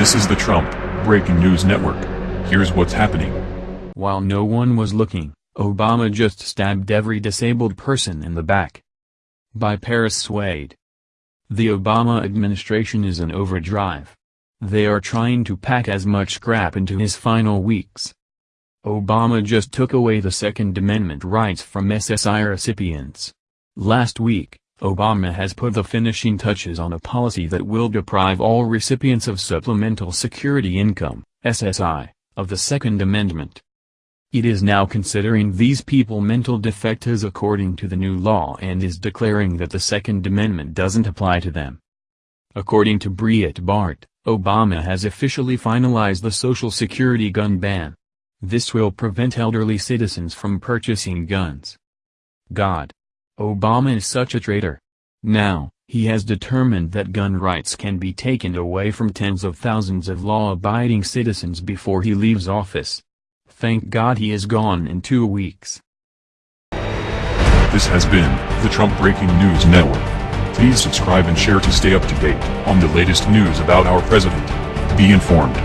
This is the Trump Breaking News Network. Here's what's happening. While no one was looking, Obama just stabbed every disabled person in the back. By Paris Swade. The Obama administration is in overdrive. They are trying to pack as much scrap into his final weeks. Obama just took away the Second Amendment rights from SSI recipients. Last week, Obama has put the finishing touches on a policy that will deprive all recipients of Supplemental Security Income, SSI, of the Second Amendment. It is now considering these people mental defectives according to the new law and is declaring that the Second Amendment doesn't apply to them. According to Breitbart, Obama has officially finalized the Social Security gun ban. This will prevent elderly citizens from purchasing guns. God. Obama is such a traitor. Now, he has determined that gun rights can be taken away from tens of thousands of law-abiding citizens before he leaves office. Thank God he is gone in two weeks. This has been the Trump Breaking News Network. Please subscribe and share to stay up to date on the latest news about our president. Be informed.